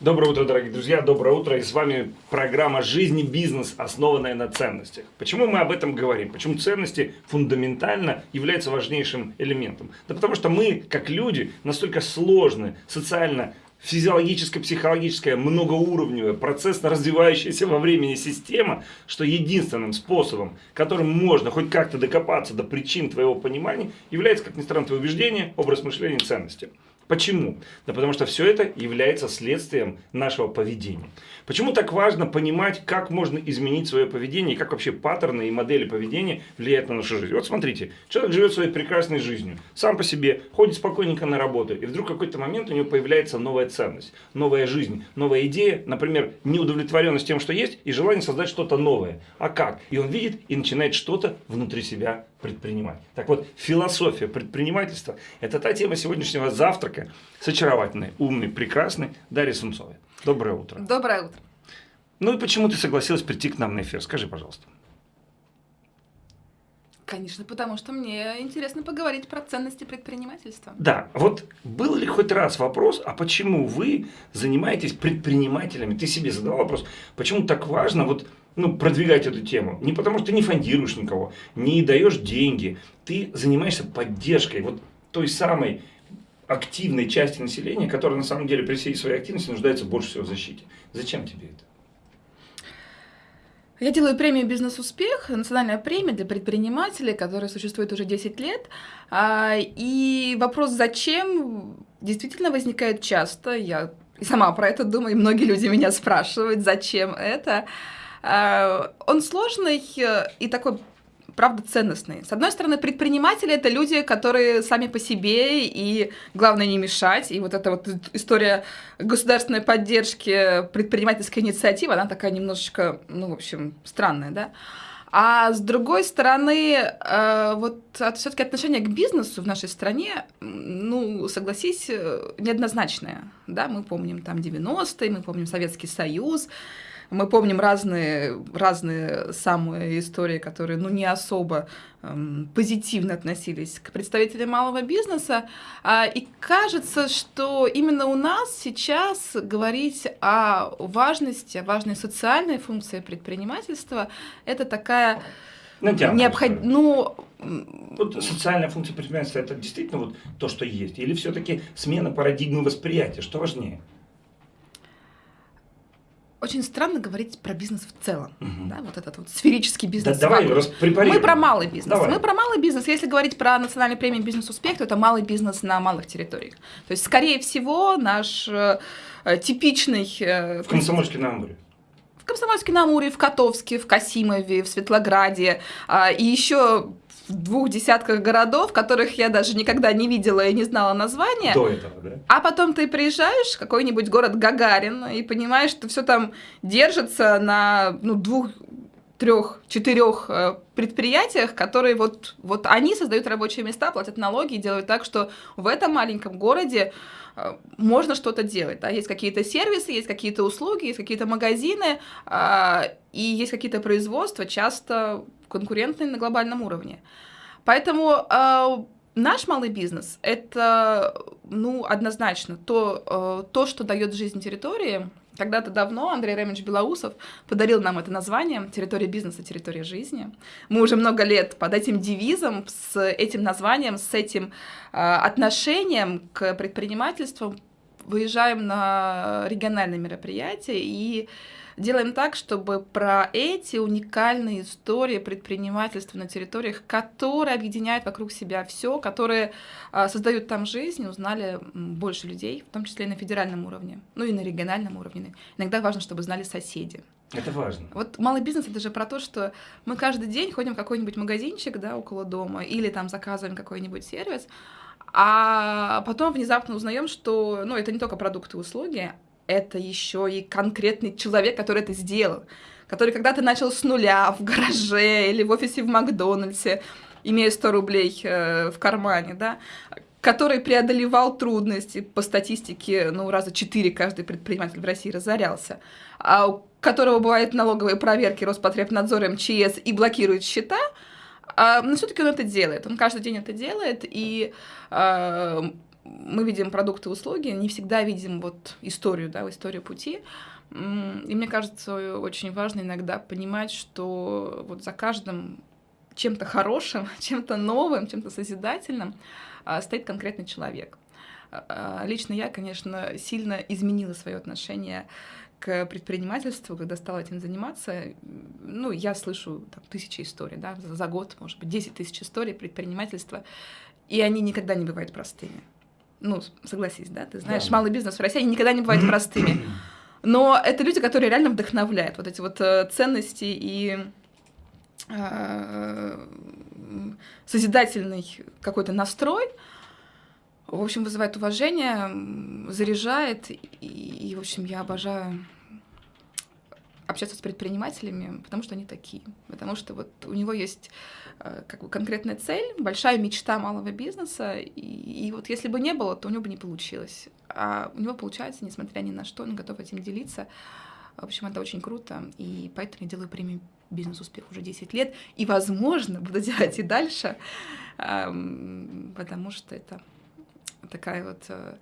Доброе утро, дорогие друзья, доброе утро. И с вами программа «Жизнь и бизнес», основанная на ценностях. Почему мы об этом говорим? Почему ценности фундаментально являются важнейшим элементом? Да потому что мы, как люди, настолько сложны, социально физиологическая, психологическая, многоуровневая, процессно развивающаяся во времени система, что единственным способом, которым можно хоть как-то докопаться до причин твоего понимания, является, как ни странно, твое убеждение, образ мышления, ценности. Почему? Да потому что все это является следствием нашего поведения. Почему так важно понимать, как можно изменить свое поведение, и как вообще паттерны и модели поведения влияют на нашу жизнь. Вот смотрите, человек живет своей прекрасной жизнью, сам по себе, ходит спокойненько на работу, и вдруг в какой-то момент у него появляется новая ценность, новая жизнь, новая идея, например, неудовлетворенность тем, что есть, и желание создать что-то новое. А как? И он видит и начинает что-то внутри себя предпринимать. Так вот, философия предпринимательства – это та тема сегодняшнего завтрака с очаровательной, умной, прекрасной Дарьей Сунцовой. Доброе утро. Доброе утро. Ну и почему ты согласилась прийти к нам на эфир? Скажи, пожалуйста. Конечно, потому что мне интересно поговорить про ценности предпринимательства. Да, вот был ли хоть раз вопрос, а почему вы занимаетесь предпринимателями? Ты себе задал вопрос, почему так важно вот ну, продвигать эту тему. Не потому что ты не фондируешь никого, не даешь деньги. Ты занимаешься поддержкой вот той самой активной части населения, которая на самом деле при всей своей активности нуждается больше всего в защите. Зачем тебе это? Я делаю премию «Бизнес-успех», национальная премия для предпринимателей, которая существует уже 10 лет. А, и вопрос «зачем?» действительно возникает часто. Я сама про это думаю, и многие люди меня спрашивают, зачем это. А, он сложный э, и такой правда ценностный. С одной стороны, предприниматели это люди, которые сами по себе, и главное не мешать. И вот эта вот история государственной поддержки предпринимательской инициативы, она такая немножечко, ну, в общем, странная, да. А с другой стороны, э, вот все-таки отношение к бизнесу в нашей стране, ну, согласись, э, неоднозначное. Да, мы помним там 90-е, мы помним Советский Союз, мы помним разные, разные самые истории, которые ну, не особо эм, позитивно относились к представителям малого бизнеса. А, и кажется, что именно у нас сейчас говорить о важности, о важной социальной функции предпринимательства, это такая... Необходимо. Ну, вот социальная функция предпринимательства это действительно вот то, что есть? Или все-таки смена парадигмы восприятия? Что важнее? Очень странно говорить про бизнес в целом, угу. да, вот этот вот сферический бизнес. Да, давай, Мы про малый бизнес. Давай. Мы про малый бизнес. Если говорить про национальную премию «Бизнес-успех», то это малый бизнес на малых территориях. То есть, скорее всего, наш э, типичный... Э, в Комсомольске-на-Амуре. В Комсомольске-на-Амуре, в Котовске, в Касимове, в Светлограде, э, и еще в двух десятках городов, которых я даже никогда не видела и не знала названия. До этого, да? А потом ты приезжаешь в какой-нибудь город Гагарин и понимаешь, что все там держится на ну, двух трех, четырех э, предприятиях, которые вот, вот они создают рабочие места, платят налоги и делают так, что в этом маленьком городе э, можно что-то делать. Да? Есть какие-то сервисы, есть какие-то услуги, есть какие-то магазины, э, и есть какие-то производства, часто конкурентные на глобальном уровне. Поэтому э, наш малый бизнес — это ну, однозначно то, э, то, что дает жизнь территории. Когда-то давно Андрей Ремович Белоусов подарил нам это название «Территория бизнеса, территория жизни». Мы уже много лет под этим девизом, с этим названием, с этим э, отношением к предпринимательству выезжаем на региональные мероприятия и делаем так, чтобы про эти уникальные истории предпринимательства на территориях, которые объединяют вокруг себя все, которые а, создают там жизнь, узнали больше людей, в том числе и на федеральном уровне, ну и на региональном уровне. Иногда важно, чтобы знали соседи. Это важно. Вот малый бизнес это же про то, что мы каждый день ходим в какой-нибудь магазинчик, да, около дома, или там заказываем какой-нибудь сервис, а потом внезапно узнаем, что, ну, это не только продукты и услуги, это еще и конкретный человек, который это сделал, который когда-то начал с нуля в гараже или в офисе в Макдональдсе, имея 100 рублей э, в кармане, да, который преодолевал трудности, по статистике, ну, раза четыре каждый предприниматель в России разорялся, а у которого бывают налоговые проверки Роспотребнадзор, МЧС и блокирует счета, а, но все-таки он это делает, он каждый день это делает, и а, мы видим продукты и услуги, не всегда видим вот историю, да, историю пути. И мне кажется, очень важно иногда понимать, что вот за каждым чем-то хорошим, чем-то новым, чем-то созидательным а, стоит конкретный человек. А, лично я, конечно, сильно изменила свое отношение к предпринимательству, когда стала этим заниматься, ну, я слышу там, тысячи историй, да, за год, может быть, 10 тысяч историй предпринимательства, и они никогда не бывают простыми. Ну, согласись, да, ты знаешь, да. малый бизнес в России никогда не бывает простыми. Но это люди, которые реально вдохновляют, вот эти вот э, ценности и э, созидательный какой-то настрой, в общем, вызывает уважение, заряжает, и, и, в общем, я обожаю общаться с предпринимателями, потому что они такие, потому что вот у него есть э, как бы конкретная цель, большая мечта малого бизнеса, и, и вот если бы не было, то у него бы не получилось. А у него получается, несмотря ни на что, он готов этим делиться. В общем, это очень круто, и поэтому я делаю премию «Бизнес-успех» уже 10 лет, и, возможно, буду делать и дальше, потому что это такая вот э,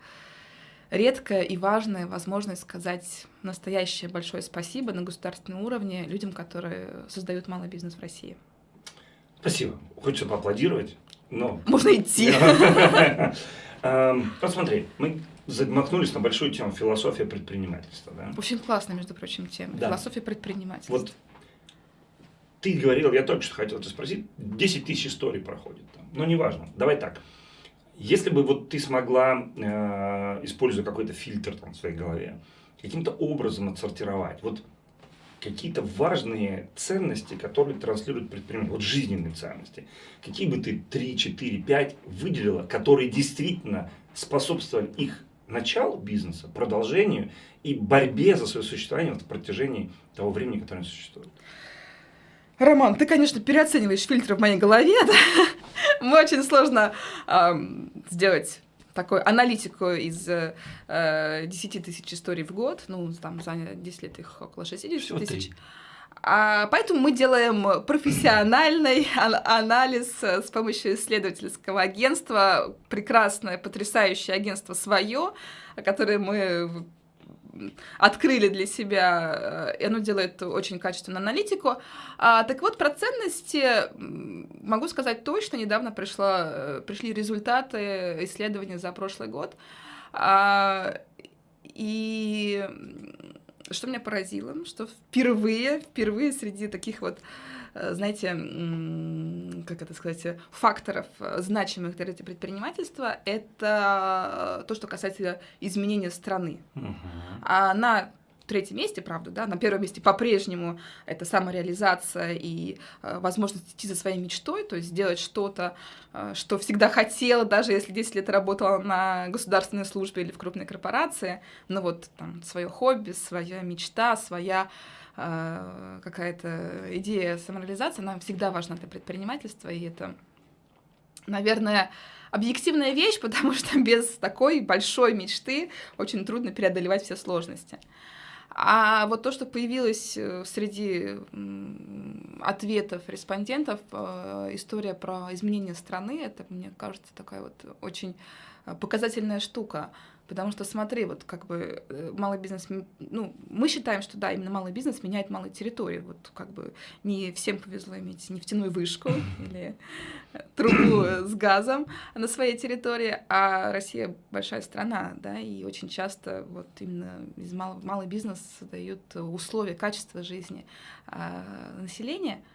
редкая и важная возможность сказать настоящее большое спасибо на государственном уровне людям, которые создают малый бизнес в России. Спасибо. Хочется поаплодировать, но... Можно идти. Эм, посмотри, мы замахнулись на большую тему философия предпринимательства. Да? Очень классная, между прочим, тема. Да. Философия предпринимательства. Вот ты говорил, я только что хотел тебя спросить, 10 тысяч историй проходит там. Но неважно, давай так. Если бы вот ты смогла, э, используя какой-то фильтр там, в своей голове, каким-то образом отсортировать, вот какие-то важные ценности, которые транслируют предприниматель, вот жизненные ценности, какие бы ты 3, 4, 5 выделила, которые действительно способствовали их началу бизнеса, продолжению и борьбе за свое существование в протяжении того времени, которое существует? Роман, ты, конечно, переоцениваешь фильтры в моей голове, да? Мы очень сложно э, сделать такую аналитику из э, 10 тысяч историй в год, ну, там за 10 лет их около 60 тысяч. А, поэтому мы делаем профессиональный анализ э, с помощью исследовательского агентства, прекрасное, потрясающее агентство свое, которое мы открыли для себя, э, и оно делает очень качественную аналитику. А, так вот, про ценности могу сказать точно, недавно пришла, э, пришли результаты исследования за прошлый год. А, и что меня поразило, что впервые, впервые среди таких вот Э, знаете, как это сказать, факторов, э, значимых для предпринимательства, это то, что касается изменения страны. Угу. А на третьем месте, правда, да, на первом месте по-прежнему это самореализация и э, возможность идти за своей мечтой, то есть сделать что-то, э, что всегда хотела, даже если 10 лет работала на государственной службе или в крупной корпорации, но вот там свое хобби, своя мечта, своя э, какая-то идея самореализации, она всегда важна для предпринимательства, и это, наверное, объективная вещь, потому что без такой большой мечты очень трудно преодолевать все сложности. А вот то, что появилось э, среди ответов респондентов, э, история про изменение страны, это, мне кажется, такая вот очень э, показательная штука. Потому что смотри, вот как бы э, малый бизнес, ну, мы считаем, что да, именно малый бизнес меняет малые территории. Вот как бы не всем повезло иметь нефтяную вышку или трубу с газом на своей территории, а Россия большая страна, да, и очень часто вот именно из малого, малый бизнес создают условия, качества жизни а, населения –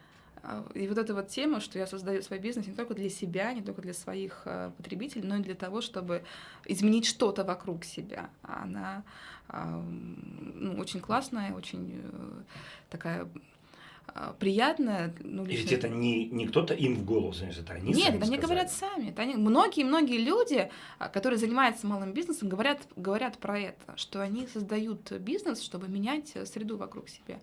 и вот эта вот тема, что я создаю свой бизнес не только для себя, не только для своих э, потребителей, но и для того, чтобы изменить что-то вокруг себя. Она ну, очень классная, очень э, такая приятная. Ну, лично... И ведь это не, не кто-то им в голову занес, это они Нет, это они говорят сами. Это они... Многие-многие люди, которые занимаются малым бизнесом, говорят, говорят про это, что они создают бизнес, чтобы менять среду вокруг себя.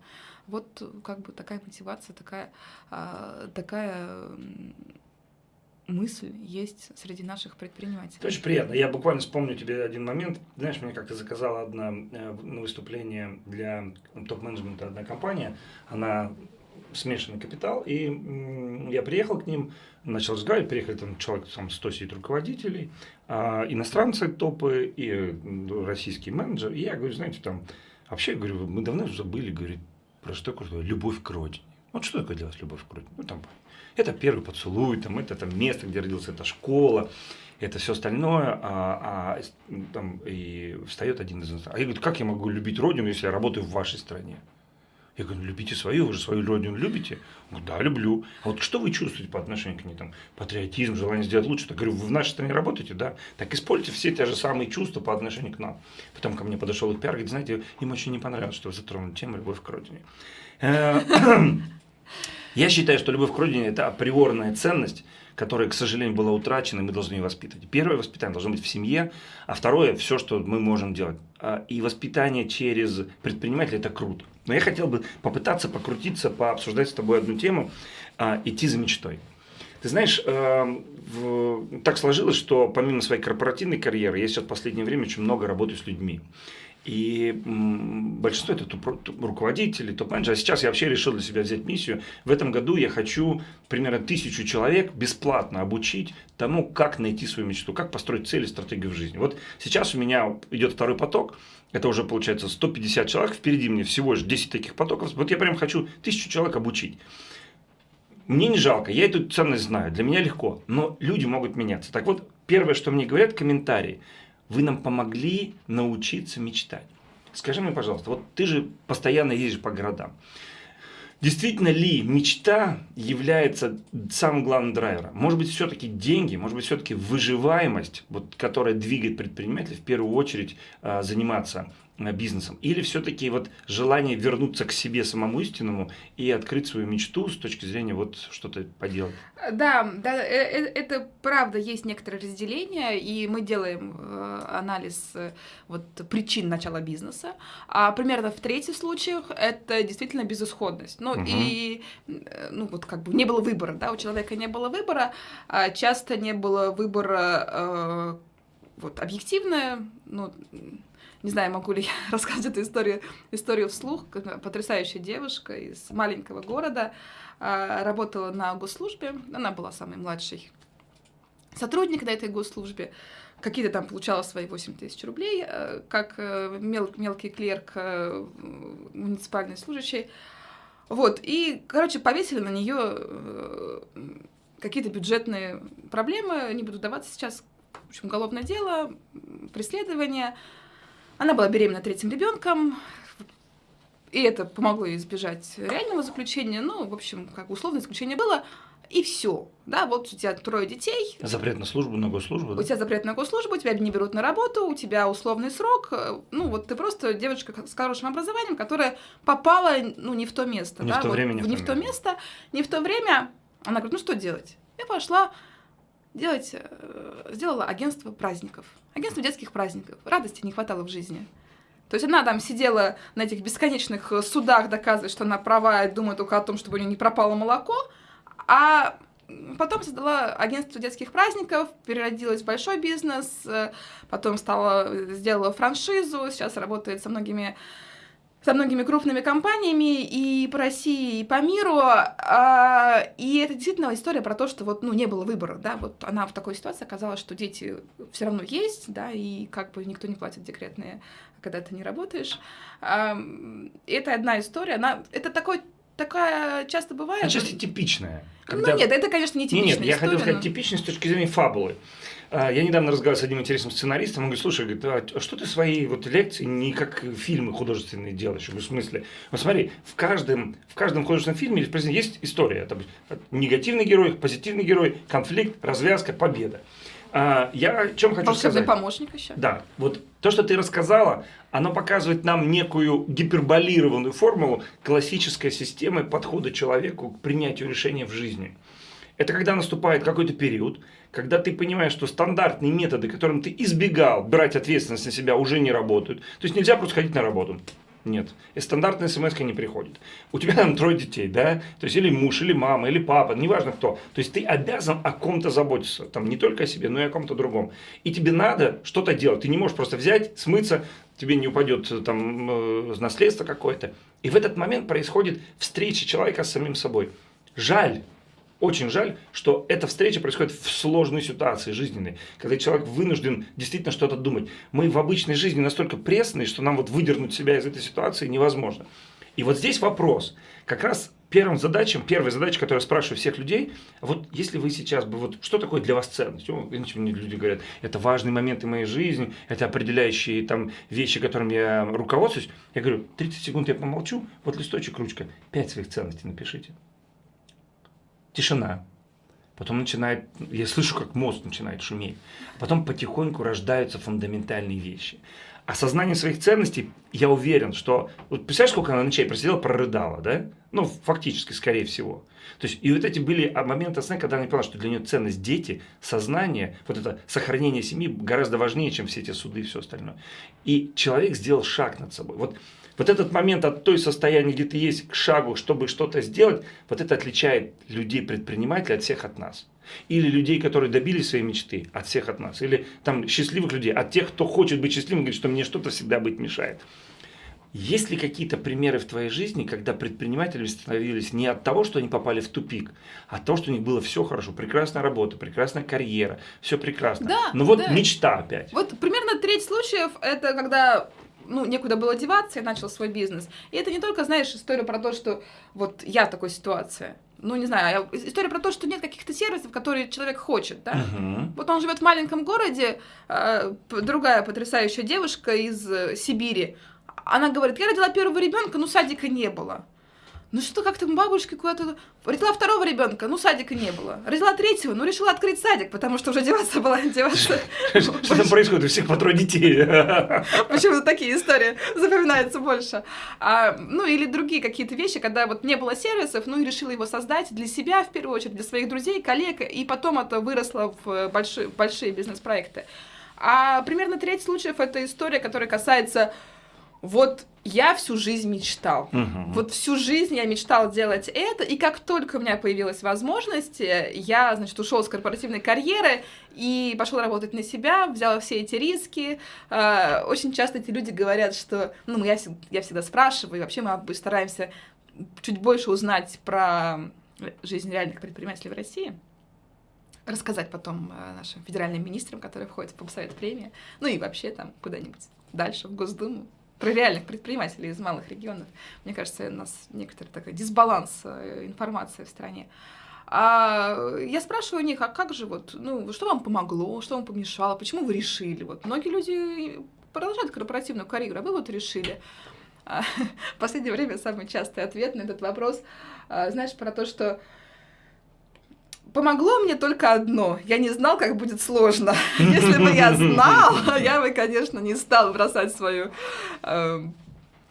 Вот как бы такая мотивация, такая, а, такая мысль есть среди наших предпринимателей. Это очень приятно. Я буквально вспомню тебе один момент. Знаешь, мне как-то заказала одна э, на выступление для топ-менеджмента одна компания. Она смешанный капитал, и я приехал к ним, начал разговаривать, приехали там человек, там 100 сидит руководителей, а, иностранцы топы и российский менеджер, и я говорю, знаете, там, вообще, говорю, мы давно забыли, говорит, про что такое любовь к родине. Вот что такое для вас любовь к родине? Ну, там, это первый поцелуй, там, это там место, где родился, это школа, это все остальное, а, а там и встает один из нас. А я говорю, как я могу любить родину, если я работаю в вашей стране? Я говорю, ну любите свою, вы же свою родину любите? Он говорит, да, люблю. А вот что вы чувствуете по отношению к ней? Там, патриотизм, желание сделать лучше? Я говорю, вы в нашей стране работаете? Да. Так используйте все те же самые чувства по отношению к нам. Потом ко мне подошел их пиар, говорит, знаете, им очень не понравилось, что вы затронули тему любовь к родине. Я считаю, что любовь к родине – это априорная ценность, которая, к сожалению, была утрачена, и мы должны ее воспитывать. Первое воспитание должно быть в семье, а второе – все, что мы можем делать. А, и воспитание через предпринимателя – это круто. Но я хотел бы попытаться покрутиться, пообсуждать с тобой одну тему, а, идти за мечтой. Ты знаешь, э, так сложилось, что помимо своей корпоративной карьеры, я сейчас в последнее время очень много работаю с людьми. И большинство это руководители, топ-менеджеры. А сейчас я вообще решил для себя взять миссию. В этом году я хочу примерно тысячу человек бесплатно обучить тому, как найти свою мечту, как построить цели, стратегию в жизни. Вот сейчас у меня идет второй поток. Это уже получается 150 человек. Впереди мне всего лишь 10 таких потоков. Вот я прям хочу тысячу человек обучить. Мне не жалко, я эту ценность знаю, для меня легко, но люди могут меняться. Так вот, первое, что мне говорят комментарии – вы нам помогли научиться мечтать. Скажи мне, пожалуйста, вот ты же постоянно ездишь по городам. Действительно ли мечта является самым главным драйвером? Может быть, все-таки деньги, может быть, все-таки выживаемость, вот, которая двигает предпринимателя в первую очередь э, заниматься бизнесом? Или все-таки вот желание вернуться к себе самому истинному и открыть свою мечту с точки зрения вот что-то поделать? Да, да, э, э, это правда, есть некоторое разделение, и мы делаем э, анализ вот, причин начала бизнеса. А примерно в третьих случаях это действительно безысходность. Ну угу. и, ну вот как бы не было выбора, да, у человека не было выбора, а часто не было выбора вот объективное, ну, не знаю, могу ли я рассказать эту историю, историю вслух. Потрясающая девушка из маленького города, а, работала на госслужбе, она была самой младшей сотрудник на этой госслужбе, какие-то там получала свои 8 тысяч рублей, э, как э, мел, мелкий клерк, э, муниципальный служащий. Вот, и, короче, повесили на нее какие-то бюджетные проблемы, не буду даваться сейчас, в общем, уголовное дело, преследование, она была беременна третьим ребенком, и это помогло ей избежать реального заключения. Ну, в общем, как условное заключение было, и все. Да, вот у тебя трое детей. Запрет на службу, на госслужбу. Да? У тебя запрет на госслужбу, тебя не берут на работу, у тебя условный срок. Ну, вот ты просто девочка с хорошим образованием, которая попала, ну, не в то место. Не да? в то вот, время, не, не в то место. Не в то время. Она говорит, ну, что делать? Я пошла делать, э, сделала агентство праздников. Агентство детских праздников. Радости не хватало в жизни. То есть она там сидела на этих бесконечных э, судах, доказывает, что она права и думает только о том, чтобы у нее не пропало молоко, а потом создала агентство детских праздников, переродилась в большой бизнес, э, потом стала, сделала франшизу, сейчас работает со многими со многими крупными компаниями и по России, и по миру. А, и это действительно история про то, что вот, ну, не было выбора, да, вот она в такой ситуации оказалась, что дети все равно есть, да, и как бы никто не платит декретные, когда ты не работаешь. Это одна история, она, это такой такая часто бывает. Отчасти типичная. Ну, когда... Ну нет, это, конечно, не типичная Нет, нет, я история, хотел сказать но... типичная с точки зрения фабулы. А, я недавно разговаривал с одним интересным сценаристом, он говорит, слушай, говорит, а что ты свои вот лекции не как фильмы художественные делаешь? В смысле? Вот смотри, в каждом, в каждом художественном фильме есть история. Там, негативный герой, позитивный герой, конфликт, развязка, победа. А, я о чем хочу Волшебный сказать. помощник еще. Да, вот то, что ты рассказала, оно показывает нам некую гиперболированную формулу классической системы подхода человеку к принятию решения в жизни. Это когда наступает какой-то период, когда ты понимаешь, что стандартные методы, которым ты избегал брать ответственность на себя, уже не работают. То есть нельзя просто ходить на работу. Нет. И стандартная смс не приходит. У тебя там трое детей, да? То есть или муж, или мама, или папа, неважно кто. То есть ты обязан о ком-то заботиться. Там не только о себе, но и о ком-то другом. И тебе надо что-то делать. Ты не можешь просто взять, смыться, тебе не упадет э, там э, наследство какое-то. И в этот момент происходит встреча человека с самим собой. Жаль, очень жаль, что эта встреча происходит в сложной ситуации жизненной, когда человек вынужден действительно что-то думать. Мы в обычной жизни настолько пресные, что нам вот выдернуть себя из этой ситуации невозможно. И вот здесь вопрос. Как раз первым задачам, первой задачей, которую я спрашиваю всех людей, вот если вы сейчас бы, вот что такое для вас ценность? Мне люди говорят, это важные моменты моей жизни, это определяющие там вещи, которыми я руководствуюсь. Я говорю, 30 секунд я помолчу, вот листочек, ручка, 5 своих ценностей напишите. Тишина. Потом начинает, я слышу, как мозг начинает шуметь. Потом потихоньку рождаются фундаментальные вещи. Осознание своих ценностей, я уверен, что... Вот представляешь, сколько она ночей просидела, прорыдала, да? Ну, фактически, скорее всего. То есть, и вот эти были моменты осознания, когда она поняла, что для нее ценность дети, сознание, вот это сохранение семьи гораздо важнее, чем все эти суды и все остальное. И человек сделал шаг над собой. Вот вот этот момент от той состояния, где ты есть, к шагу, чтобы что-то сделать, вот это отличает людей-предпринимателей от всех от нас. Или людей, которые добились своей мечты, от всех от нас. Или там счастливых людей, от тех, кто хочет быть счастливым, говорит, что мне что-то всегда быть мешает. Есть ли какие-то примеры в твоей жизни, когда предприниматели становились не от того, что они попали в тупик, а от того, что у них было все хорошо, прекрасная работа, прекрасная карьера, все прекрасно. Да, Но вот да. мечта опять. Вот примерно треть случаев это когда ну, некуда было деваться, я начал свой бизнес. И это не только, знаешь, история про то, что вот я в такой ситуации. Ну, не знаю, а история про то, что нет каких-то сервисов, которые человек хочет, да. Угу. Вот он живет в маленьком городе, э, другая потрясающая девушка из э, Сибири, она говорит, я родила первого ребенка, но садика не было. Ну что, как-то бабушки куда-то... Родила второго ребенка, ну садика не было. Родила третьего, ну решила открыть садик, потому что уже деваться была деваться. Что там происходит? У всех по трое детей. Почему-то такие истории запоминаются больше. А, ну или другие какие-то вещи, когда вот не было сервисов, ну и решила его создать для себя в первую очередь, для своих друзей, коллег, и потом это выросло в большие, большие бизнес-проекты. А примерно треть случаев это история, которая касается вот я всю жизнь мечтал. Угу. Вот всю жизнь я мечтал делать это, и как только у меня появилась возможность, я, значит, ушел с корпоративной карьеры и пошел работать на себя, взял все эти риски. А, очень часто эти люди говорят, что, ну, я, я всегда спрашиваю, и вообще мы стараемся чуть больше узнать про жизнь реальных предпринимателей в России рассказать потом э, нашим федеральным министрам, которые входят в Побсовет премии, ну и вообще там куда-нибудь дальше, в Госдуму про реальных предпринимателей из малых регионов. Мне кажется, у нас некоторый такой дисбаланс информации в стране. А я спрашиваю у них, а как же вот, ну, что вам помогло, что вам помешало, почему вы решили? Вот многие люди продолжают корпоративную карьеру, а вы вот решили. А, в последнее время самый частый ответ на этот вопрос, а, знаешь, про то, что Помогло мне только одно. Я не знал, как будет сложно. Если бы я знал, я бы, конечно, не стал бросать свою э,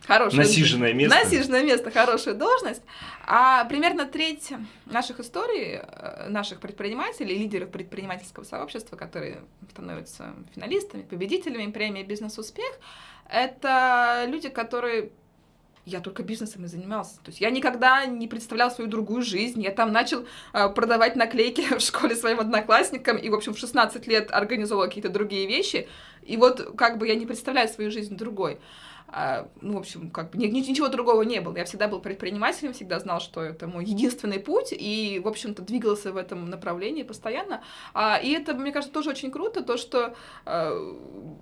хорошую... Насиженное место. Насиженное место, хорошую должность. А примерно треть наших историй, э, наших предпринимателей, лидеров предпринимательского сообщества, которые становятся финалистами, победителями премии «Бизнес-успех», это люди, которые я только бизнесом и занимался. То есть я никогда не представлял свою другую жизнь. Я там начал э, продавать наклейки в школе своим одноклассникам и, в общем, в 16 лет организовывал какие-то другие вещи. И вот как бы я не представляю свою жизнь другой. А, ну, в общем, как бы ничего другого не было. Я всегда был предпринимателем, всегда знал, что это мой единственный путь, и, в общем-то, двигался в этом направлении постоянно. А, и это, мне кажется, тоже очень круто, то, что а,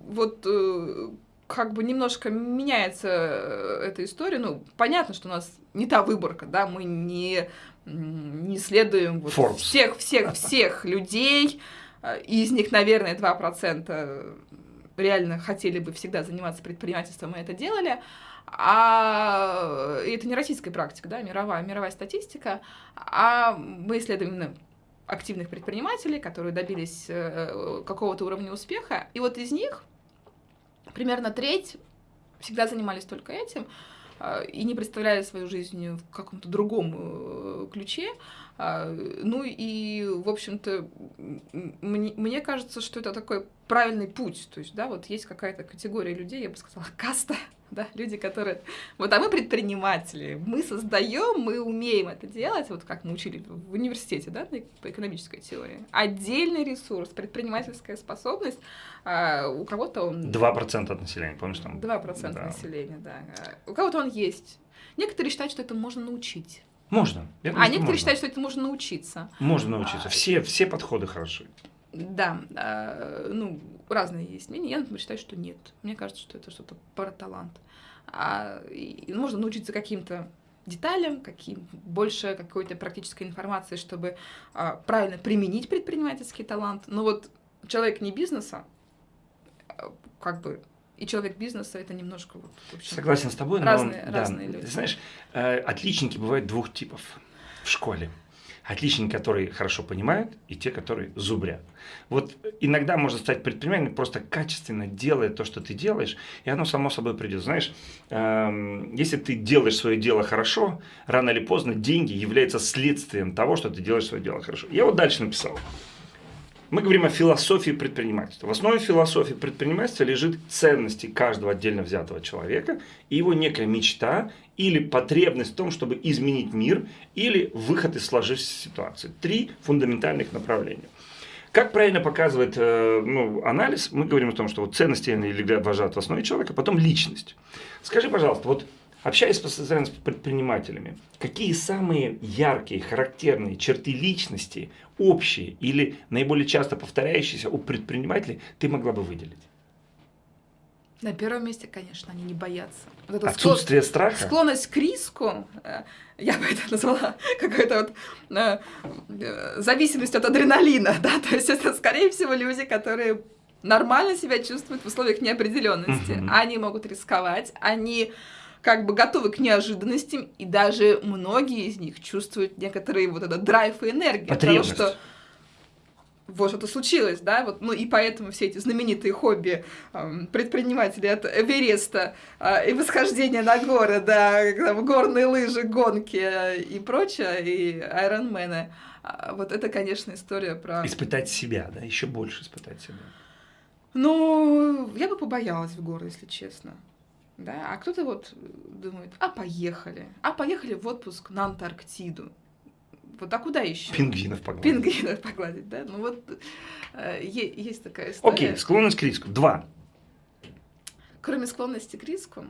вот э, как бы немножко меняется э, эта история. Ну, понятно, что у нас не та выборка, да, мы не, не следуем вот всех, всех, всех людей. Э, из них, наверное, 2% реально хотели бы всегда заниматься предпринимательством, и это делали. А это не российская практика, да, мировая, мировая статистика. А мы исследуем именно активных предпринимателей, которые добились э, какого-то уровня успеха. И вот из них примерно треть всегда занимались только этим а, и не представляли свою жизнь в каком-то другом э, ключе. А, ну и, в общем-то, мне, мне кажется, что это такой правильный путь. То есть, да, вот есть какая-то категория людей, я бы сказала, каста, да, люди, которые... Вот, а мы предприниматели, мы создаем, мы умеем это делать, вот как мы учили в университете, да, по экономической теории. Отдельный ресурс, предпринимательская способность, а у кого-то он... 2% от населения, помнишь там? 2% да. населения, да. У кого-то он есть. Некоторые считают, что это можно научить. Можно. Я думаю, а некоторые можно. считают, что это можно научиться. Можно научиться. А, все, все подходы хороши. Да, э, ну, разные есть мнения. Я, например, считаю, что нет. Мне кажется, что это что-то про талант. А, и можно научиться каким-то деталям, каким, больше какой-то практической информации, чтобы а, правильно применить предпринимательский талант. Но вот человек не бизнеса, а, как бы и человек бизнеса это немножко вот, общем, Согласен с тобой, разные, но разные да, люди. Ты знаешь, э, отличники бывают двух типов в школе. Отличники, которые хорошо понимают, и те, которые зубрят. Вот иногда можно стать предпринимателем, просто качественно делая то, что ты делаешь, и оно само собой придет. Знаешь, эм, если ты делаешь свое дело хорошо, рано или поздно деньги являются следствием того, что ты делаешь свое дело хорошо. Я вот дальше написал. Мы говорим о философии предпринимательства. В основе философии предпринимательства лежит ценности каждого отдельно взятого человека и его некая мечта или потребность в том, чтобы изменить мир, или выход из сложившейся ситуации. Три фундаментальных направления. Как правильно показывает э, ну, анализ, мы говорим о том, что вот ценности лежат в основе человека, потом личность. Скажи, пожалуйста, вот Общаясь постоянно с предпринимателями, какие самые яркие, характерные черты личности, общие или наиболее часто повторяющиеся у предпринимателей, ты могла бы выделить? На первом месте, конечно, они не боятся. Вот Отсутствие склон... страха? Склонность к риску, э, я бы это назвала какой-то вот э, э, зависимость от адреналина, да, то есть это, скорее всего, люди, которые нормально себя чувствуют в условиях неопределенности. Угу. Они могут рисковать, они как бы готовы к неожиданностям, и даже многие из них чувствуют некоторые вот этот драйв и энергию. Того, что вот что-то случилось, да, вот, ну и поэтому все эти знаменитые хобби э, предпринимателей от Эвереста э, и восхождения на горы, да, там, горные лыжи, гонки э, и прочее, и айронмены, э, вот это, конечно, история про... Испытать себя, да, еще больше испытать себя. Ну, я бы побоялась в горы, если честно да, а кто-то вот думает, а поехали, а поехали в отпуск на Антарктиду. Вот, а куда еще? Пингвинов погладить. Пингвинов погладить, да? Ну вот э, есть такая история. Окей, склонность к риску. Два. Кроме склонности к риску,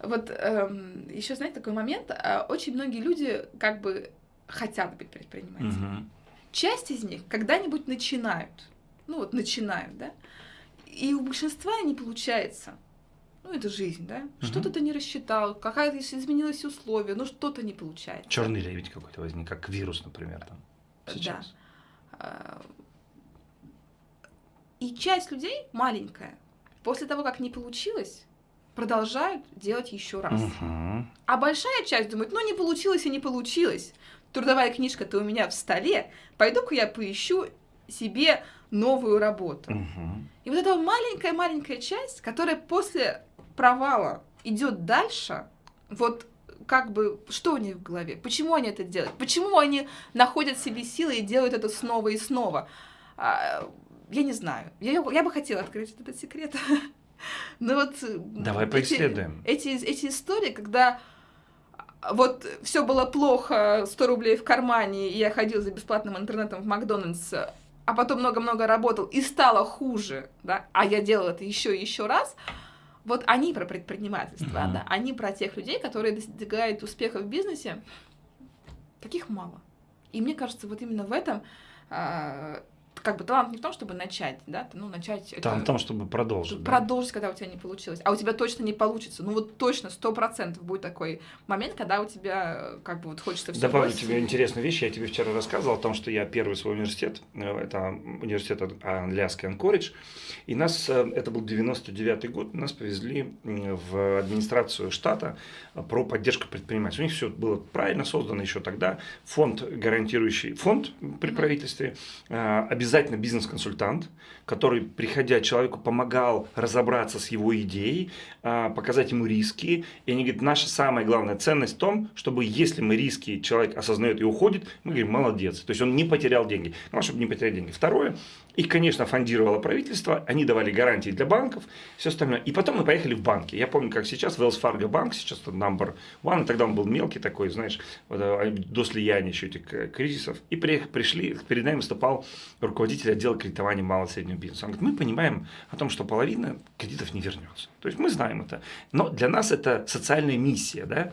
вот эм, еще, знаете, такой момент, э, очень многие люди как бы хотят быть предпринимателями. Угу. Часть из них когда-нибудь начинают, ну вот начинают, да, и у большинства не получается ну, это жизнь, да? Угу. Что-то ты не рассчитал, какая-то изменилась условия, ну, что-то не получается. Черный лебедь какой-то возник, как вирус, например, там, сейчас. Да. И часть людей маленькая, после того, как не получилось, продолжают делать еще раз. Угу. А большая часть думает, ну, не получилось и не получилось. Трудовая книжка-то у меня в столе, пойду-ка я поищу себе новую работу. Угу. И вот эта маленькая-маленькая часть, которая после провала идет дальше, вот как бы, что у них в голове? Почему они это делают? Почему они находят в себе силы и делают это снова и снова? А, я не знаю. Я, я бы хотела открыть этот секрет. Но вот... Давай эти, поисследуем. Эти, эти истории, когда вот все было плохо, 100 рублей в кармане, и я ходил за бесплатным интернетом в Макдональдс, а потом много-много работал, и стало хуже, да, а я делал это еще и еще раз, вот они про предпринимательство, uh-huh. да, они про тех людей, которые достигают успеха в бизнесе. Таких мало. И мне кажется, вот именно в этом а, как бы талант не в том, чтобы начать, да, ну, начать... Талант это, в том, чтобы продолжить. Продолжить, да? когда у тебя не получилось. А у тебя точно не получится. Ну, вот точно, сто процентов будет такой момент, когда у тебя, как бы, вот хочется все Добавлю бросить. тебе интересную вещь. Я тебе вчера рассказывал о том, что я первый свой университет, э, это университет Английский Анкоридж, и нас, э, это был 99-й год, нас повезли в администрацию штата про поддержку предпринимателей. У них все было правильно создано еще тогда. Фонд, гарантирующий, фонд при правительстве, обязательно обязательно бизнес-консультант, который, приходя человеку, помогал разобраться с его идеей, а, показать ему риски. И они говорят, наша самая главная ценность в том, чтобы если мы риски человек осознает и уходит, мы говорим, молодец. То есть он не потерял деньги. Ну, чтобы не потерять деньги. Второе, Их, конечно, фондировало правительство, они давали гарантии для банков, все остальное. И потом мы поехали в банки. Я помню, как сейчас Wells Fargo банк, сейчас это number one, тогда он был мелкий такой, знаешь, а, до слияния еще этих кризисов. И пришли, перед нами выступал руководитель отдела кредитования малого и среднего бизнеса. Он говорит, мы понимаем о том, что половина кредитов не вернется. То есть мы знаем это. Но для нас это социальная миссия, да,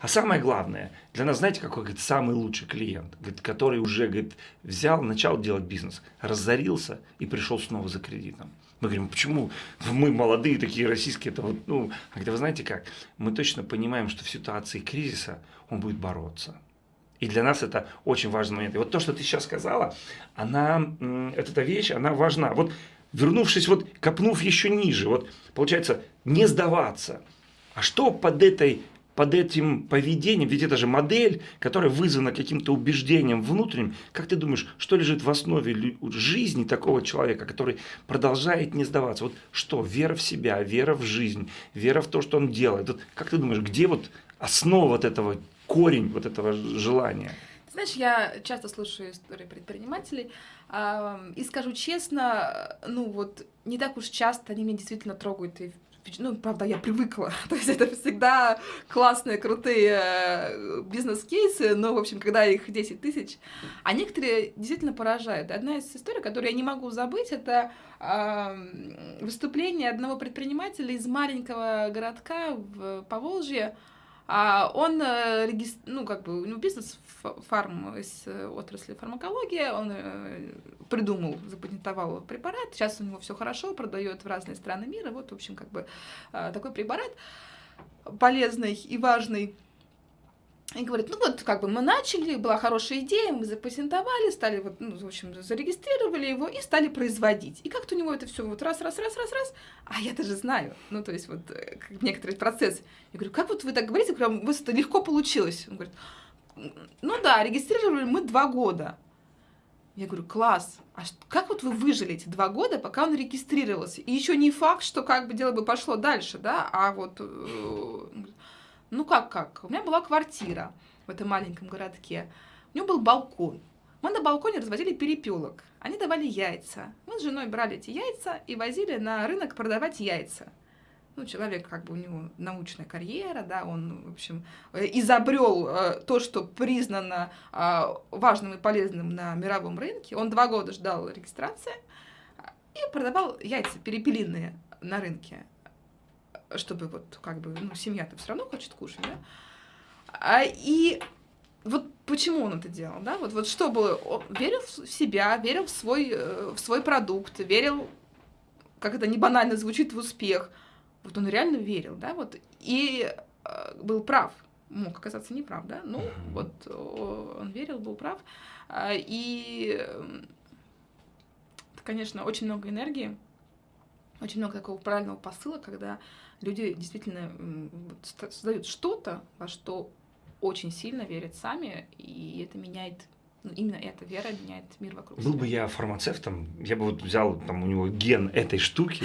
а самое главное, для нас, знаете, какой говорит, самый лучший клиент, говорит, который уже говорит, взял, начал делать бизнес, разорился и пришел снова за кредитом. Мы говорим, почему мы молодые такие российские, это вот, ну, а где вы знаете как, мы точно понимаем, что в ситуации кризиса он будет бороться. И для нас это очень важный момент. И вот то, что ты сейчас сказала, она, эта вещь, она важна. Вот вернувшись, вот копнув еще ниже, вот получается не сдаваться. А что под этой под этим поведением, ведь это же модель, которая вызвана каким-то убеждением внутренним, как ты думаешь, что лежит в основе жизни такого человека, который продолжает не сдаваться? Вот что? Вера в себя, вера в жизнь, вера в то, что он делает. Вот как ты думаешь, где вот основа вот этого, корень вот этого желания? Знаешь, я часто слушаю истории предпринимателей, и скажу честно, ну вот не так уж часто они меня действительно трогают и ну, правда, я привыкла. То есть это всегда классные, крутые э, бизнес-кейсы, но, в общем, когда их 10 тысяч, а некоторые действительно поражают. Одна из историй, которую я не могу забыть, это э, выступление одного предпринимателя из маленького городка в Поволжье, он, э, ну, как бы, у него бизнес фарм из э, отрасли фармакологии, он э, придумал, запатентовал препарат, сейчас у него все хорошо, продает в разные страны мира, вот, в общем, как бы такой препарат полезный и важный. И говорит, ну вот, как бы мы начали, была хорошая идея, мы запатентовали, стали, вот, ну, в общем, зарегистрировали его и стали производить. И как-то у него это все вот раз, раз, раз, раз, раз, а я даже знаю, ну, то есть вот как некоторый процесс. Я говорю, как вот вы так говорите, прям, у вас это легко получилось? Он говорит, ну да, регистрировали мы два года. Я говорю, класс, а как вот вы выжили эти два года, пока он регистрировался? И еще не факт, что как бы дело бы пошло дальше, да, а вот, э, ну как, как, у меня была квартира в этом маленьком городке, у него был балкон, мы на балконе разводили перепелок, они давали яйца, мы с женой брали эти яйца и возили на рынок продавать яйца. Ну, человек, как бы у него научная карьера, да, он, в общем, э, изобрел э, то, что признано э, важным и полезным на мировом рынке. Он два года ждал регистрации и продавал яйца перепелиные на рынке, чтобы вот, как бы, ну, семья-то все равно хочет кушать, да. А, и вот почему он это делал, да, вот, вот чтобы он верил в себя, верил в свой, в свой продукт, верил, как это не банально звучит, в успех – вот он реально верил, да, вот, и э, был прав, мог оказаться неправ, да, ну, вот он верил, был прав, э, и это, конечно, очень много энергии, очень много такого правильного посыла, когда люди действительно создают что-то, во что очень сильно верят сами, и это меняет ну, именно эта вера меняет мир вокруг Был себя. бы я фармацевтом, я бы вот взял там у него ген этой штуки,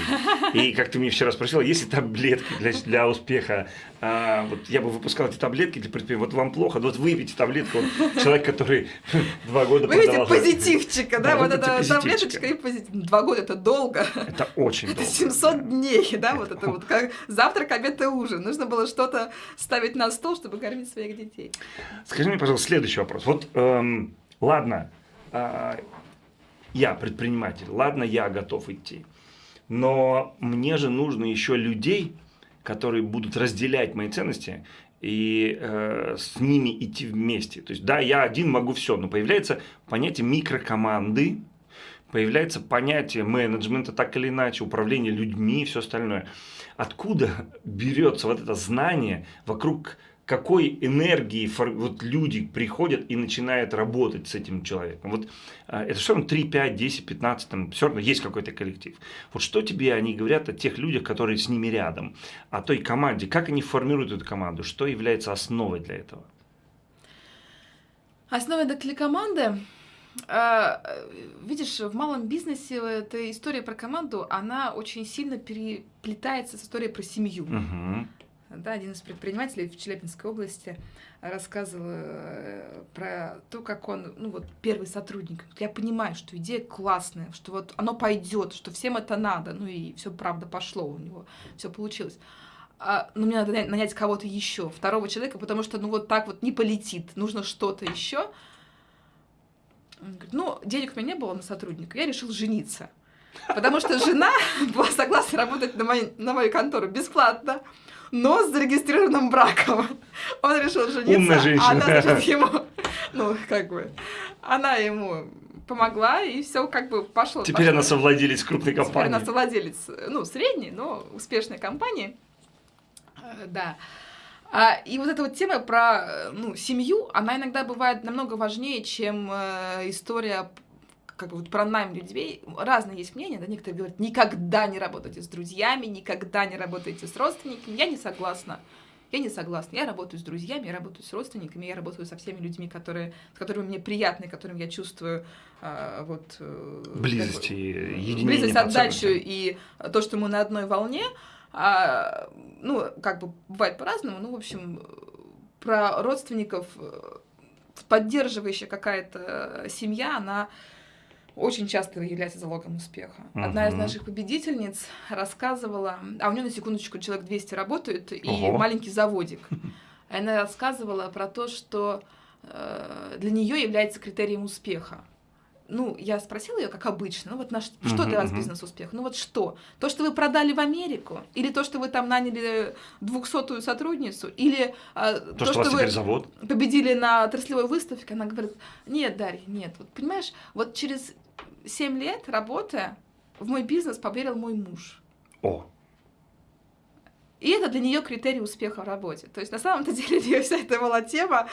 и как ты мне вчера спросила, есть ли таблетки для, для успеха, а, вот я бы выпускал эти таблетки для предприятия, вот вам плохо, вот выпейте таблетку, вот, человек, который два года Выпейте позитивчика, да, вот эта таблеточка и позитив. Два года это долго. Это очень долго. Это 700 дней, да, вот это вот как завтрак, обед и ужин. Нужно было что-то ставить на стол, чтобы кормить своих детей. Скажи мне, пожалуйста, следующий вопрос. Вот эм, Ладно, а, я предприниматель, ладно, я готов идти. Но мне же нужно еще людей, которые будут разделять мои ценности и э, с ними идти вместе. То есть, да, я один могу все, но появляется понятие микрокоманды, появляется понятие менеджмента, так или иначе, управления людьми и все остальное. Откуда берется вот это знание вокруг какой энергии вот люди приходят и начинают работать с этим человеком. Вот а, это все равно 3, 5, 10, 15, там, все равно есть какой-то коллектив. Вот что тебе они говорят о тех людях, которые с ними рядом, о той команде, как они формируют эту команду, что является основой для этого? Основой для команды а, видишь, в малом бизнесе эта история про команду, она очень сильно переплетается с историей про семью. Угу. Да, один из предпринимателей в Челябинской области рассказывал э, про то, как он, ну вот первый сотрудник. Я понимаю, что идея классная, что вот оно пойдет, что всем это надо, ну и все правда пошло у него, все получилось. А, но мне надо нанять кого-то еще, второго человека, потому что ну вот так вот не полетит, нужно что-то еще. Он говорит, ну денег у меня не было на сотрудника, я решил жениться. Потому что жена была согласна работать на мою, на мою контору бесплатно но с зарегистрированным браком. Он решил жениться. Умная женщина. Она, значит, ему, ну, как бы, она ему помогла, и все как бы пошло. Теперь пошло. она совладелец крупной компании. Теперь она совладелец, ну, средней, но успешной компании. Э, да. А, и вот эта вот тема про ну, семью, она иногда бывает намного важнее, чем э, история как бы вот про найм людей разные есть мнения, да, некоторые говорят, никогда не работайте с друзьями, никогда не работайте с родственниками, я не согласна. Я не согласна. Я работаю с друзьями, я работаю с родственниками, я работаю со всеми людьми, которые, с которыми мне приятны, которым я чувствую а, вот, э, близость и единение. Близость, отдачу и то, что мы на одной волне. А, ну, как бы бывает по-разному. Ну, в общем, про родственников э, поддерживающая какая-то семья, она очень часто является залогом успеха. Uh-huh. Одна из наших победительниц рассказывала, а у нее на секундочку человек 200 работает и uh-huh. маленький заводик. Она рассказывала про то, что э, для нее является критерием успеха. Ну, я спросила ее, как обычно, ну вот на, что uh-huh, для вас uh-huh. бизнес-успех? Ну вот что? То, что вы продали в Америку? Или то, что вы там наняли двухсотую сотрудницу? Или э, то, то, что, что вы завод? победили на отраслевой выставке? Она говорит, нет, Дарья, нет. Вот понимаешь, вот через 7 лет работая, в мой бизнес поверил мой муж. О. И это для нее критерий успеха в работе. То есть на самом-то деле для нее вся эта была тема.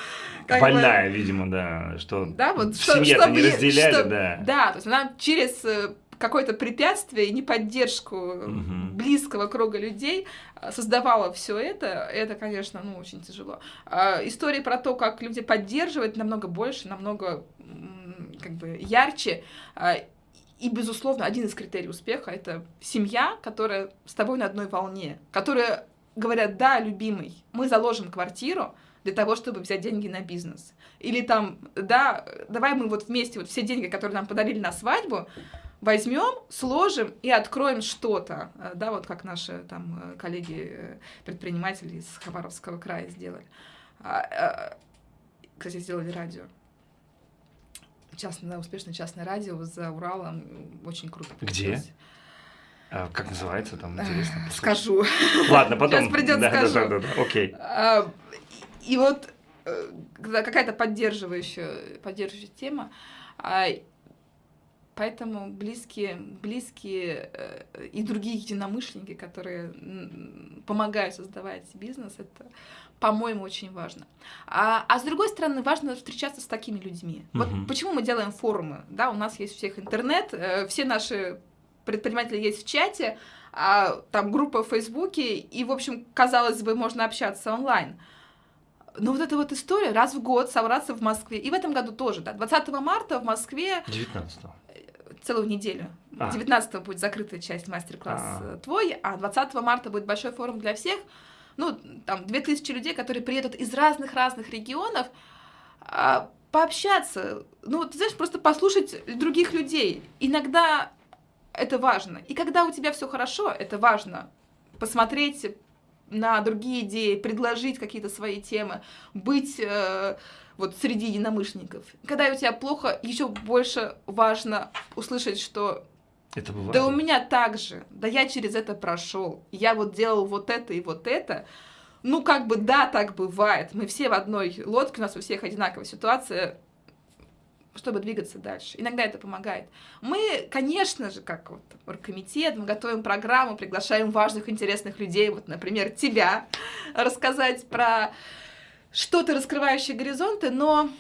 Как Больная, бы, видимо, да, что да, вот, что, семье не разделяли, что, да. Да, то есть она через э, какое-то препятствие и неподдержку угу. близкого круга людей э, создавала все это, это, конечно, ну, очень тяжело. А, истории про то, как люди поддерживают, намного больше, намного как бы ярче. А, и, безусловно, один из критерий успеха — это семья, которая с тобой на одной волне, которая говорят, да, любимый, мы заложим квартиру для того, чтобы взять деньги на бизнес. Или там, да, давай мы вот вместе вот все деньги, которые нам подарили на свадьбу, возьмем, сложим и откроем что-то, да, вот как наши там коллеги-предприниматели из Хабаровского края сделали. А, а, кстати, сделали радио частное, успешное частное радио за Уралом. Очень круто. Где? А, как называется там, интересно? Послушать. Скажу. Ладно, потом. Сейчас придет, да, скажу. Да, да, да, да, окей. А, и вот э, какая-то поддерживающая, поддерживающая тема. А, поэтому близкие, близкие э, и другие единомышленники, которые помогают создавать бизнес, это по-моему, очень важно. А, а с другой стороны, важно встречаться с такими людьми. Угу. Вот почему мы делаем форумы, да, у нас есть у всех интернет, э, все наши предприниматели есть в чате, а, там группа в Фейсбуке, и, в общем, казалось бы, можно общаться онлайн. Но вот эта вот история, раз в год собраться в Москве, и в этом году тоже, да, 20 марта в Москве... 19 целую неделю. А. 19 будет закрытая часть мастер-класс а. твой, а 20 марта будет большой форум для всех ну, там, 2000 людей, которые приедут из разных-разных регионов, а, пообщаться, ну, ты знаешь, просто послушать других людей. Иногда это важно. И когда у тебя все хорошо, это важно. Посмотреть на другие идеи, предложить какие-то свои темы, быть э, вот среди единомышленников. Когда у тебя плохо, еще больше важно услышать, что это бывает. Да у меня так же. Да я через это прошел. Я вот делал вот это и вот это. Ну, как бы, да, так бывает. Мы все в одной лодке, у нас у всех одинаковая ситуация, чтобы двигаться дальше. Иногда это помогает. Мы, конечно же, как вот оргкомитет, мы готовим программу, приглашаем важных, интересных людей, вот, например, тебя, рассказать про что-то, раскрывающее горизонты, но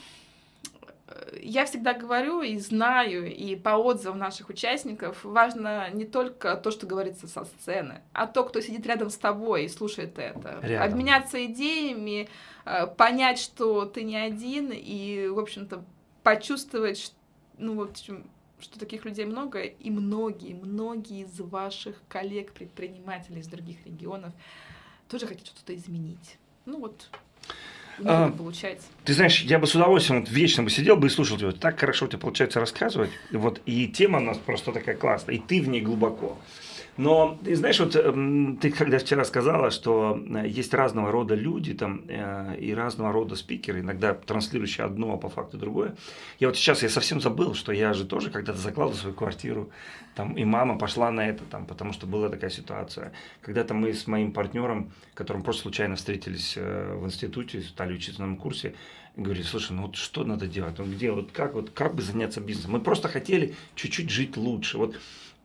я всегда говорю и знаю, и по отзывам наших участников, важно не только то, что говорится со сцены, а то, кто сидит рядом с тобой и слушает это. Рядом. Обменяться идеями, э, понять, что ты не один, и, в общем-то, почувствовать, ну, вот, что таких людей много, и многие, многие из ваших коллег-предпринимателей из других регионов тоже хотят что-то изменить. Ну вот, А, получается. Ты знаешь, я бы с удовольствием вот вечно бы сидел бы и слушал тебя. Так хорошо у тебя получается рассказывать. Вот, и тема у нас просто такая классная, и ты в ней глубоко. Но, ты знаешь, вот эм, ты когда вчера сказала, что э, есть разного рода люди там э, и разного рода спикеры, иногда транслирующие одно, а по факту другое. Я вот сейчас, я совсем забыл, что я же тоже когда-то закладывал свою квартиру, там, и мама пошла на это, там, потому что была такая ситуация. Когда-то мы с моим партнером, которым просто случайно встретились э, в институте, стали учиться на курсе, говорили, слушай, ну вот что надо делать? Он где, вот как, вот как бы заняться бизнесом? Мы просто хотели чуть-чуть жить лучше. Вот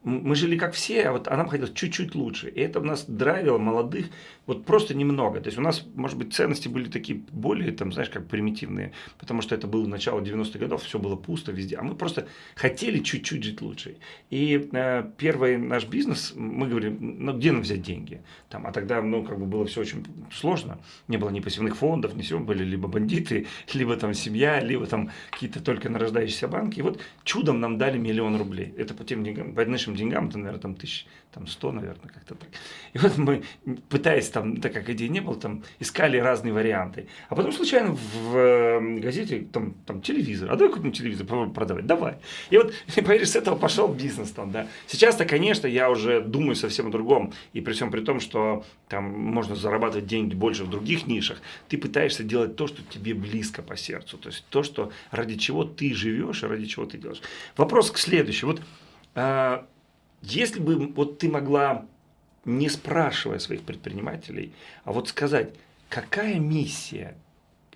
мы жили как все, а вот а нам хотелось чуть-чуть лучше. И это у нас драйвило молодых вот просто немного. То есть у нас, может быть, ценности были такие более, там, знаешь, как примитивные, потому что это было начало 90-х годов, все было пусто везде. А мы просто хотели чуть-чуть жить лучше. И э, первый наш бизнес, мы говорим, ну где нам взять деньги? Там, а тогда, ну, как бы было все очень сложно. Не было ни пассивных фондов, ни всего. Были либо бандиты, либо там семья, либо там какие-то только нарождающиеся банки. И вот чудом нам дали миллион рублей. Это по тем деньгам, по нашим деньгам, это, наверное, там тысяч, там сто, наверное, как-то так. И вот мы, пытаясь там, так как идей не было, там искали разные варианты. А потом случайно в э, газете, там, там телевизор, а давай купим телевизор, продавать, давай. И вот, поверишь, с этого пошел бизнес там, да. Сейчас-то, конечно, я уже думаю совсем о другом. И при всем при том, что там можно зарабатывать деньги больше в других нишах, ты пытаешься делать то, что тебе близко по сердцу. То есть то, что ради чего ты живешь и ради чего ты делаешь. Вопрос к следующему. Вот а, если бы вот ты могла, не спрашивая своих предпринимателей, а вот сказать, какая миссия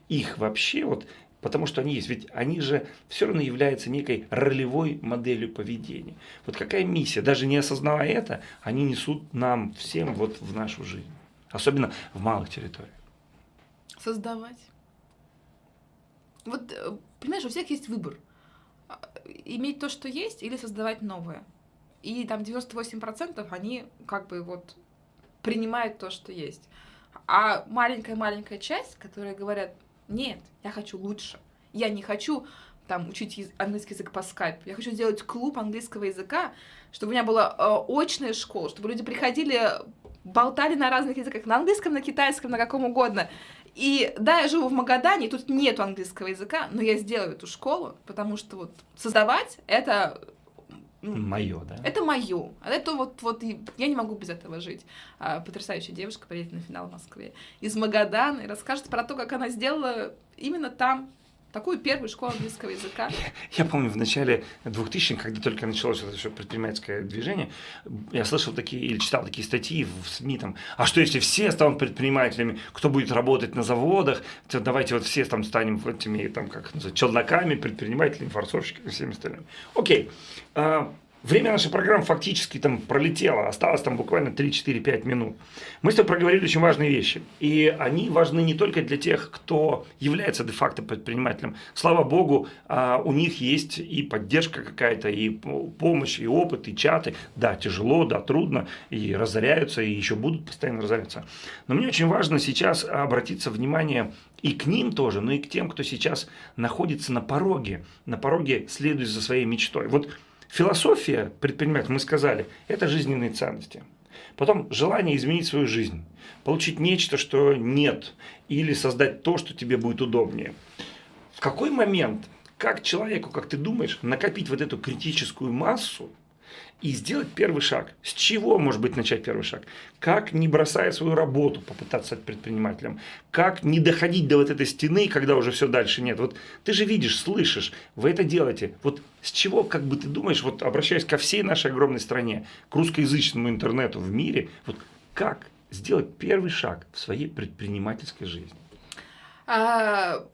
их вообще, вот, потому что они есть, ведь они же все равно являются некой ролевой моделью поведения. Вот какая миссия, даже не осознавая это, они несут нам всем вот в нашу жизнь, особенно в малых территориях. Создавать. Вот, э, понимаешь, у всех есть выбор. А, Иметь то, что есть, или создавать новое. И там 98% они как бы вот принимают то, что есть. А маленькая-маленькая часть, которые говорят, нет, я хочу лучше. Я не хочу там учить английский язык по скайпу. Я хочу сделать клуб английского языка, чтобы у меня была э, очная школа, чтобы люди приходили, болтали на разных языках, на английском, на китайском, на каком угодно. И да, я живу в Магадане, тут нету английского языка, но я сделаю эту школу, потому что вот создавать это Мое, да? это мое. Это вот, вот я не могу без этого жить. А, потрясающая девушка приедет на финал в Москве из Магадана и расскажет про то, как она сделала именно там такую первую школу английского языка. Я помню в начале 2000-х, когда только началось это все предпринимательское движение, я слышал такие или читал такие статьи в СМИ, там, а что если все станут предпринимателями, кто будет работать на заводах, то давайте вот все там станем этими, там, как называют, челноками, предпринимателями, форцовщиками и всеми остальными. Окей. Время нашей программы фактически там пролетело, осталось там буквально 3-4-5 минут. Мы с тобой проговорили очень важные вещи. И они важны не только для тех, кто является де-факто предпринимателем. Слава богу, а, у них есть и поддержка какая-то, и помощь, и опыт, и чаты. Да, тяжело, да, трудно, и разоряются, и еще будут постоянно разоряться. Но мне очень важно сейчас обратиться внимание и к ним тоже, но и к тем, кто сейчас находится на пороге, на пороге следует за своей мечтой. Вот Философия предпринимателя, мы сказали, это жизненные ценности. Потом желание изменить свою жизнь, получить нечто, что нет, или создать то, что тебе будет удобнее. В какой момент, как человеку, как ты думаешь, накопить вот эту критическую массу и сделать первый шаг? С чего, может быть, начать первый шаг? Как, не бросая свою работу, попытаться стать предпринимателем? Как не доходить до вот этой стены, когда уже все дальше нет? Вот ты же видишь, слышишь, вы это делаете. Вот с чего, как бы ты думаешь, вот обращаясь ко всей нашей огромной стране, к русскоязычному интернету в мире, вот как сделать первый шаг в своей предпринимательской жизни? А,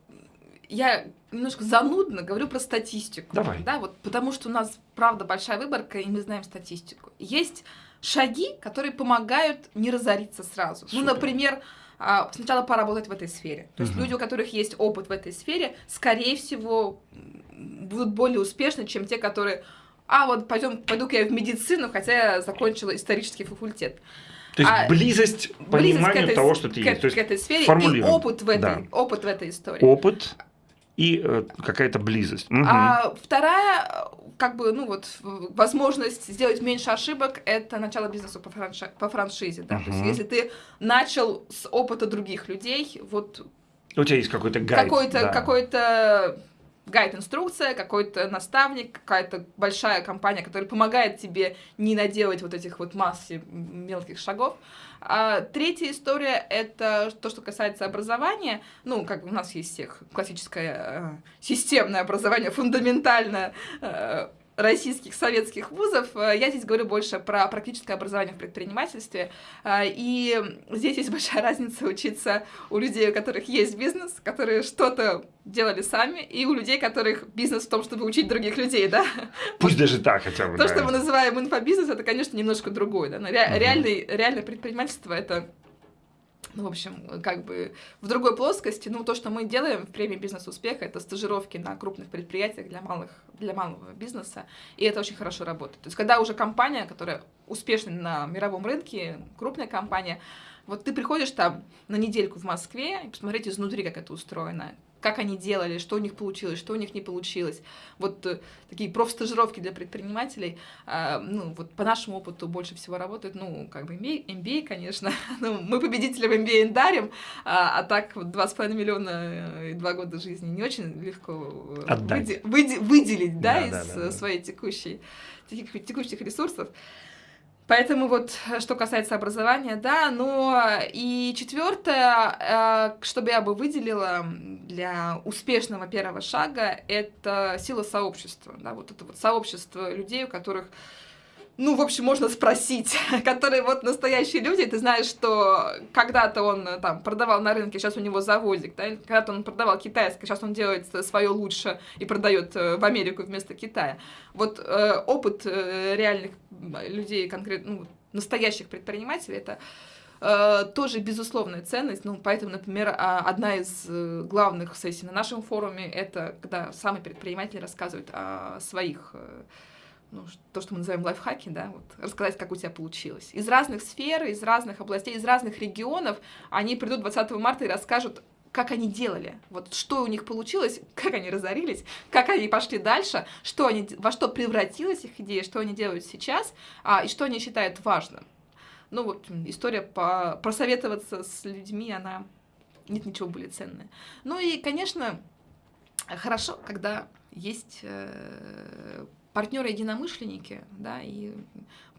я немножко занудно говорю про статистику. Давай. Да, вот потому что у нас, правда, большая выборка, и мы знаем статистику. Есть шаги, которые помогают не разориться сразу. Ну, Супер. например, а, сначала поработать в этой сфере. То есть Мгм. люди, у которых есть опыт в этой сфере, скорее всего, будут более успешны, чем те, которые а вот пойдем, пойду-ка я в медицину, хотя я закончила исторический факультет. То есть А, близость к Близость этой, того, что ты к, есть. То есть к этой сфере и опыт в этой, Да. опыт в этой истории. опыт и э, какая-то близость. Угу. А вторая, как бы, ну вот, возможность сделать меньше ошибок, это начало бизнеса по, франши по франшизе, да. Угу. То есть, если ты начал с опыта других людей, вот... У тебя есть какой-то гайд. Какой-то, да. какой-то гайд-инструкция, какой-то наставник, какая-то большая компания, которая помогает тебе не наделать вот этих вот массы мелких шагов. А третья история — это то, что касается образования. Ну, как у нас есть всех классическое э, системное образование, фундаментальное, э, российских советских вузов. Э, я здесь говорю больше про практическое образование в предпринимательстве. Э, и здесь есть большая разница учиться у людей, у которых есть бизнес, которые что-то делали сами, и у людей, которых бизнес в том, чтобы учить других людей, да? Пусть даже так хотя бы. То, да. что мы называем инфобизнес, это, конечно, немножко другое. Да? Но ре- угу. реальный, реальное предпринимательство — это ну, в общем, как бы в другой плоскости. Ну, то, что мы делаем в премии «Бизнес-успех», это стажировки на крупных предприятиях для, малых, для малого бизнеса, и это очень хорошо работает. То есть, когда уже компания, которая успешна на мировом рынке, крупная компания, вот ты приходишь там на недельку в Москве и посмотреть изнутри, как это устроено, как они делали, что у них получилось, что у них не получилось. Вот э, такие профстажировки для предпринимателей, э, ну, вот по нашему опыту больше всего работают, ну, как бы MBA, MBA конечно, ну, мы победителям MBA дарим, а, а так вот 2,5 миллиона э, и 2 года жизни не очень легко э. Выде, выде, выделить, да, да из да, да, своей текущей, текущих ресурсов. Поэтому вот, э, что касается образования, да, но и четвертое, э, чтобы я бы выделила для успешного первого шага, это сила сообщества, да, вот это вот сообщество людей, у которых ну, в общем, можно спросить, которые вот настоящие люди, ты знаешь, что когда-то он э, там продавал на рынке, сейчас у него заводик, да, когда-то он продавал китайское, сейчас он делает свое лучше и продает э, в Америку вместо Китая. Вот э, опыт э, реальных людей, конкретно, ну, настоящих предпринимателей, это э, тоже безусловная ценность. Ну, поэтому, например, а, одна из главных сессий на нашем форуме это когда самый предприниматель рассказывает о своих ну, то, что мы называем лайфхаки, да, вот, рассказать, как у тебя получилось. Из разных сфер, из разных областей, из разных регионов они придут 20 марта и расскажут, как они делали, вот что у них получилось, как они разорились, как они пошли дальше, что они, во что превратилась их идея, что они делают сейчас, а, и что они считают важным. Ну вот история по, просоветоваться с людьми, она нет ничего более ценного. Ну и, конечно, хорошо, когда есть э, партнеры-единомышленники, да, и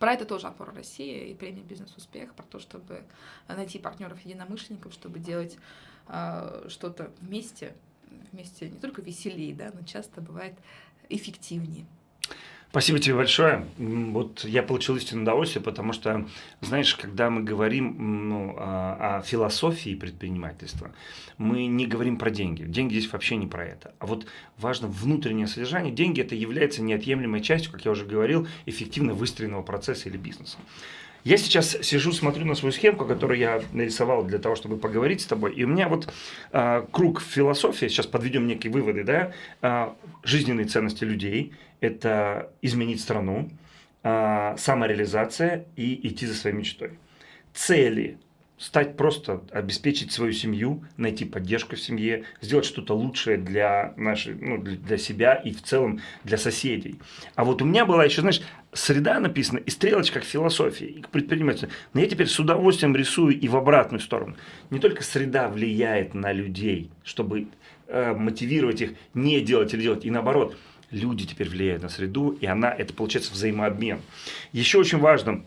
про это тоже опора России и премия «Бизнес-успех», про то, чтобы найти партнеров-единомышленников, чтобы делать э, что-то вместе, вместе не только веселее, да, но часто бывает эффективнее. Спасибо тебе большое. Вот я получил истинное удовольствие, потому что, знаешь, когда мы говорим ну, о, о философии предпринимательства, мы не говорим про деньги. Деньги здесь вообще не про это. А вот важно внутреннее содержание. Деньги это является неотъемлемой частью, как я уже говорил, эффективно выстроенного процесса или бизнеса. Я сейчас сижу, смотрю на свою схемку, которую я нарисовал для того, чтобы поговорить с тобой. И у меня вот э, круг философии, сейчас подведем некие выводы, да, э, жизненные ценности людей, это изменить страну, э, самореализация и идти за своей мечтой. Цели стать просто, обеспечить свою семью, найти поддержку в семье, сделать что-то лучшее для, нашей, ну, для себя и в целом для соседей. А вот у меня была еще, знаешь, среда написана и стрелочка к философии, и к предпринимательству. Но я теперь с удовольствием рисую и в обратную сторону. Не только среда влияет на людей, чтобы э, мотивировать их не делать или делать, и наоборот, люди теперь влияют на среду, и она, это получается взаимообмен. Еще очень важно,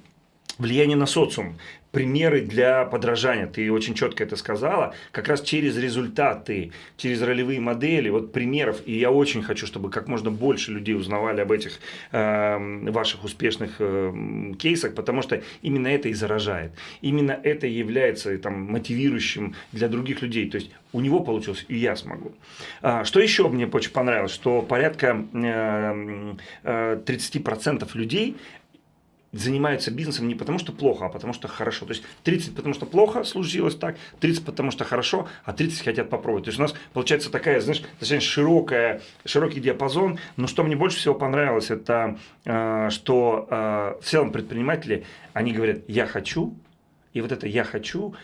влияние на социум примеры для подражания. Ты очень четко это сказала. Как раз через результаты, через ролевые модели, вот примеров. И я очень хочу, чтобы как можно больше людей узнавали об этих э, ваших успешных э, кейсах, потому что именно это и заражает. Именно это является там, мотивирующим для других людей. То есть у него получилось, и я смогу. А, что еще мне очень понравилось, что порядка э, э, 30% людей занимаются бизнесом не потому, что плохо, а потому, что хорошо. То есть 30 потому, что плохо случилось так, 30 потому, что хорошо, а 30 хотят попробовать. То есть у нас получается такая, знаешь, достаточно широкая, широкий диапазон. Но что мне больше всего понравилось, это э, что э, в целом предприниматели, они говорят, я хочу, и вот это я хочу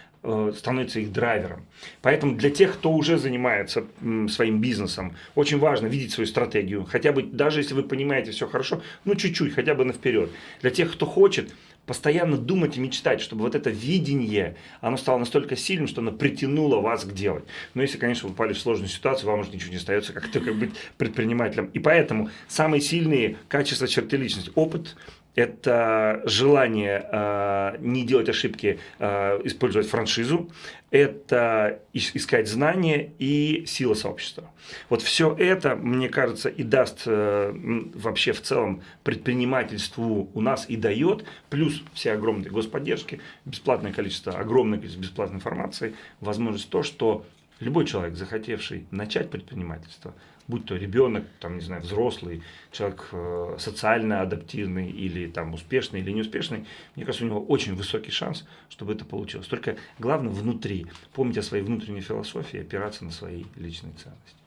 становится их драйвером. Поэтому для тех, кто уже занимается своим бизнесом, очень важно видеть свою стратегию. Хотя бы, даже если вы понимаете все хорошо, ну чуть-чуть, хотя бы на вперед. Для тех, кто хочет, постоянно думать и мечтать, чтобы вот это видение, оно стало настолько сильным, что оно притянуло вас к делать. Но если, конечно, вы попали в сложную ситуацию, вам уже ничего не остается, как только быть предпринимателем. И поэтому самые сильные качества черты личности, опыт, это желание э, не делать ошибки, э, использовать франшизу, это искать знания и сила сообщества. Вот все это, мне кажется, и даст э, вообще в целом предпринимательству у нас и дает, плюс все огромные господдержки, бесплатное количество, огромное количество бесплатной информации, возможность то, что любой человек, захотевший начать предпринимательство, будь то ребенок, там, не знаю, взрослый, человек э, социально адаптивный или там успешный или неуспешный, мне кажется, у него очень высокий шанс, чтобы это получилось. Только главное внутри, помнить о своей внутренней философии, опираться на свои личные ценности.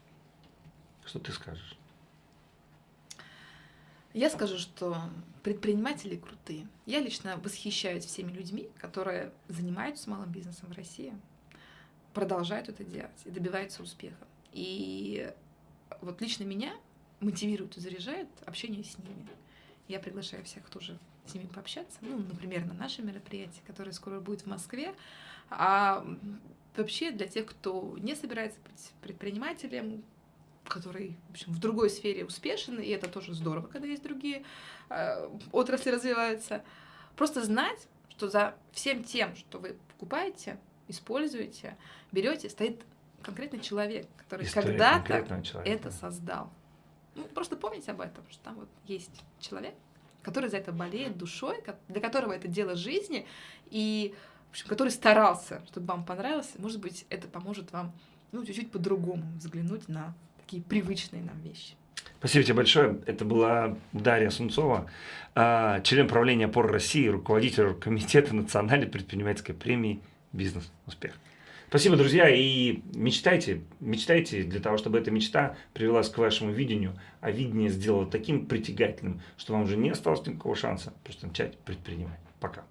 Что ты скажешь? Я скажу, что предприниматели крутые. Я лично восхищаюсь всеми людьми, которые занимаются малым бизнесом в России, продолжают это делать и добиваются успеха. И вот лично меня мотивирует и заряжает общение с ними. Я приглашаю всех тоже с ними пообщаться, ну, например, на наше мероприятие, которое скоро будет в Москве. А вообще для тех, кто не собирается быть предпринимателем, который, в общем, в другой сфере успешен, и это тоже здорово, когда есть другие э, отрасли развиваются, просто знать, что за всем тем, что вы покупаете, используете, берете, стоит конкретный человек, который когда-то это создал. Ну, просто помните об этом, что там вот есть человек, который за это болеет душой, для которого это дело жизни, и в общем, который старался, чтобы вам понравилось. Может быть, это поможет вам ну, чуть-чуть по-другому взглянуть на такие привычные нам вещи. Спасибо тебе большое. Это была Дарья Сунцова, а, член правления ОПОР России, руководитель комитета национальной предпринимательской премии «Бизнес Успех». Спасибо, друзья, и мечтайте, мечтайте для того, чтобы эта мечта привелась к вашему видению, а видение сделало таким притягательным, что вам уже не осталось никакого шанса просто начать предпринимать. Пока.